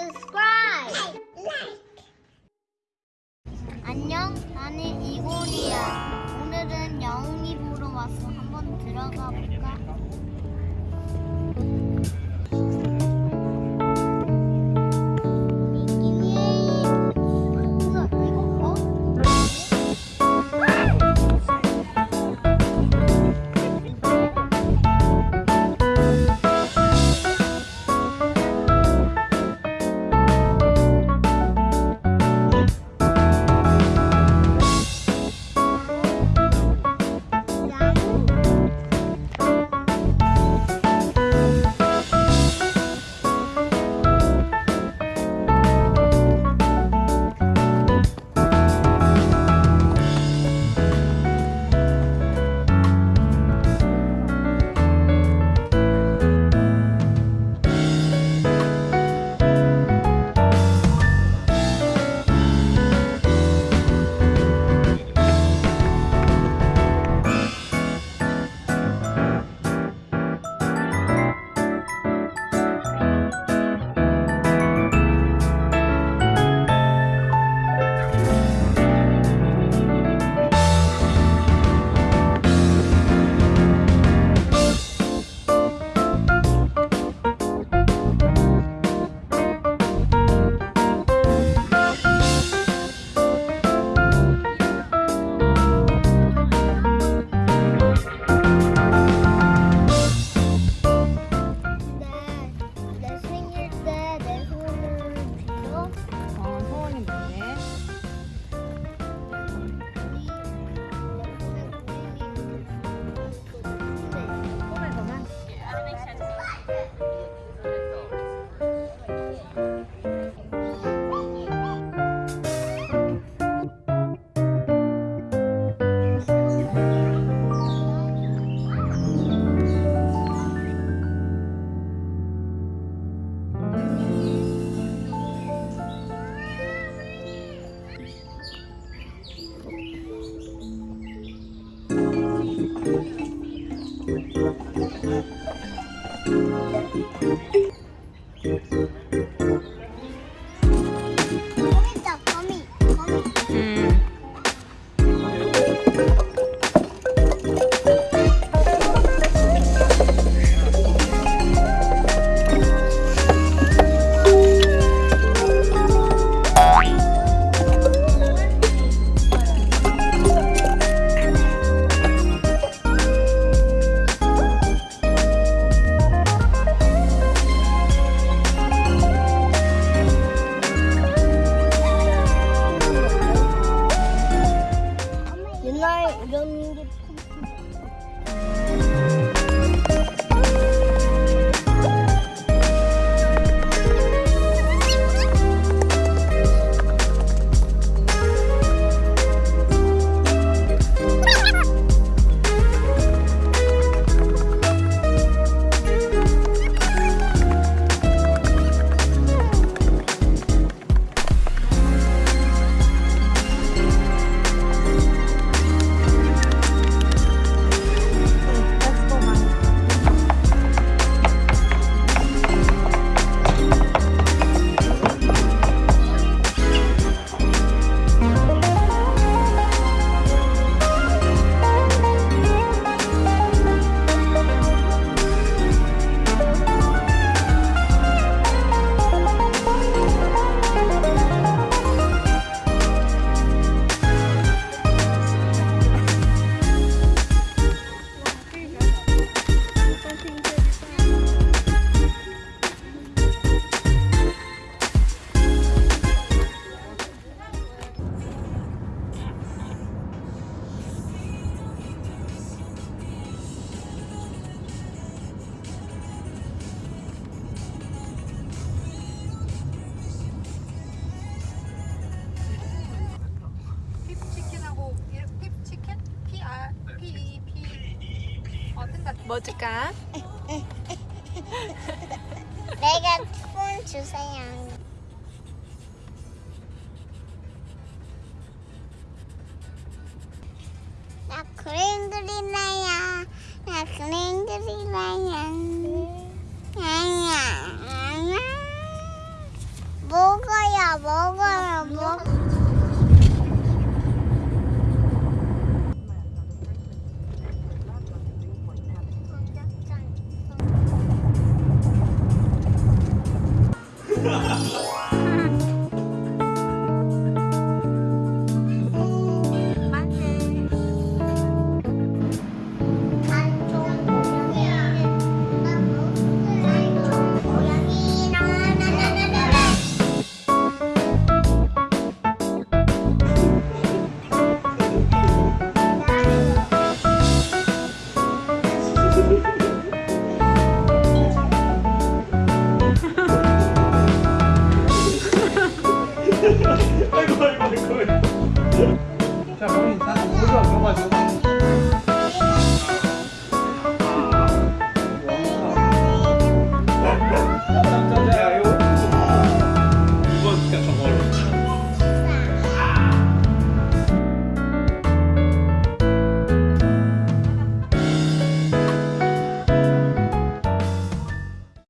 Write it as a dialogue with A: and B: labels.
A: subscribe. 안녕, 나는 이골이야. 오늘은 영웅이 보러 왔어. 한번 들어가 볼까? Light, don't need it. 뭐
B: 줄까?
A: 내가 폰 주세요. 나 그림 그릴래요. 나 그림 그릴래요. 아니야, 아니야.
C: 먹어야 먹어야 먹. 哈哈哈哈。